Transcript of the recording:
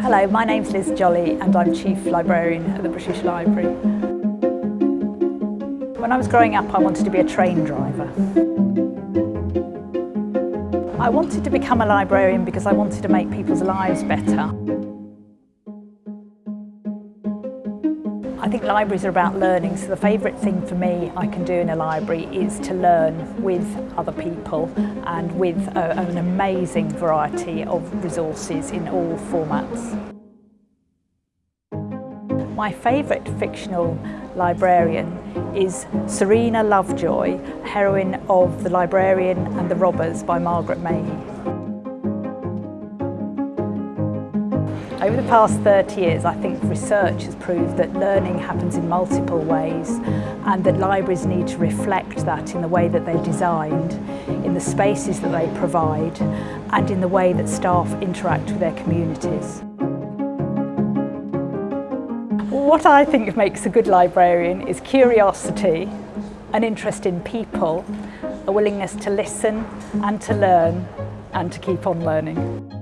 Hello, my name's Liz Jolly and I'm Chief Librarian at the British Library. When I was growing up I wanted to be a train driver. I wanted to become a librarian because I wanted to make people's lives better. I think libraries are about learning, so the favourite thing for me I can do in a library is to learn with other people and with a, an amazing variety of resources in all formats. My favourite fictional librarian is Serena Lovejoy, heroine of The Librarian and the Robbers by Margaret Mahy. Over the past 30 years, I think research has proved that learning happens in multiple ways and that libraries need to reflect that in the way that they're designed, in the spaces that they provide and in the way that staff interact with their communities. What I think makes a good librarian is curiosity, an interest in people, a willingness to listen and to learn and to keep on learning.